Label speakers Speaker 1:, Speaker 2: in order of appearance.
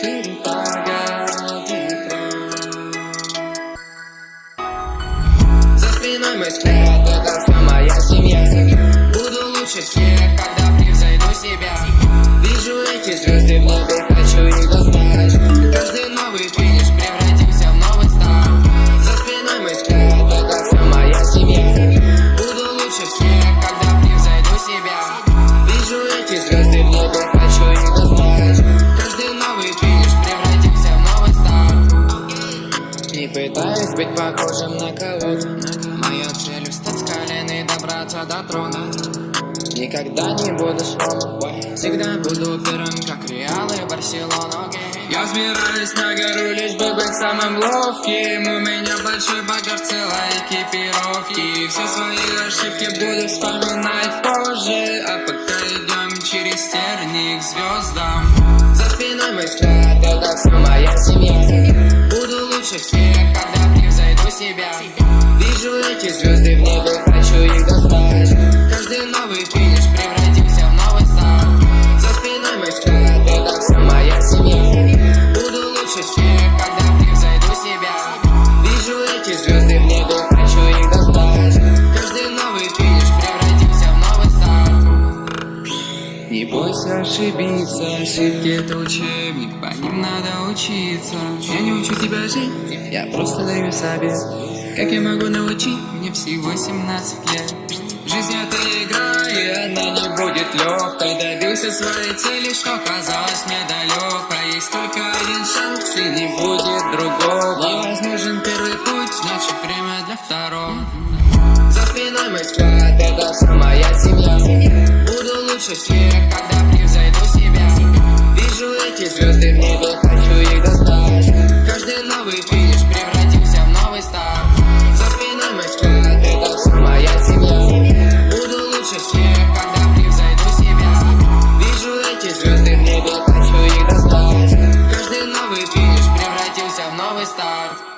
Speaker 1: перепада ветра За спиной мой склеп, это самая семья. Буду лучше всех. Пытаюсь быть похожим на кого-то. Моя челюсть от колен и добраться до трона. Никогда не буду сломан Всегда буду первым, как Реал и Барселона Я взбираюсь на гору, лишь бы быть самым ловким. У меня большой багаж, целая экипировки Все свои ошибки буду вспоминать позже. А пока идем через терник звездам. За спиной мой взгляд, это вся моя семья. Не бойся ошибиться, ошибки это учебник, по ним надо учиться. Я не учу тебя жить, я просто даю совет Как я могу научить, мне всего 17 лет. Жизнь это игра, и она не будет легкой Добился своей цели, что казалось мне далеко Есть только один шанс, и не будет другого. Невозможен первый путь, значит время для второго. За спиной мой взгляд, это вся моя семья лучше всех, когда превзойду себя. Вижу эти звезды в небе, хочу их достать. Каждый новый финиш превратился в новый старт За спиной моих скелет, это вся моя семья. Буду лучше всех, когда превзойду себя. Вижу эти звезды в небе, хочу их достать. Каждый новый финиш превратился в новый старт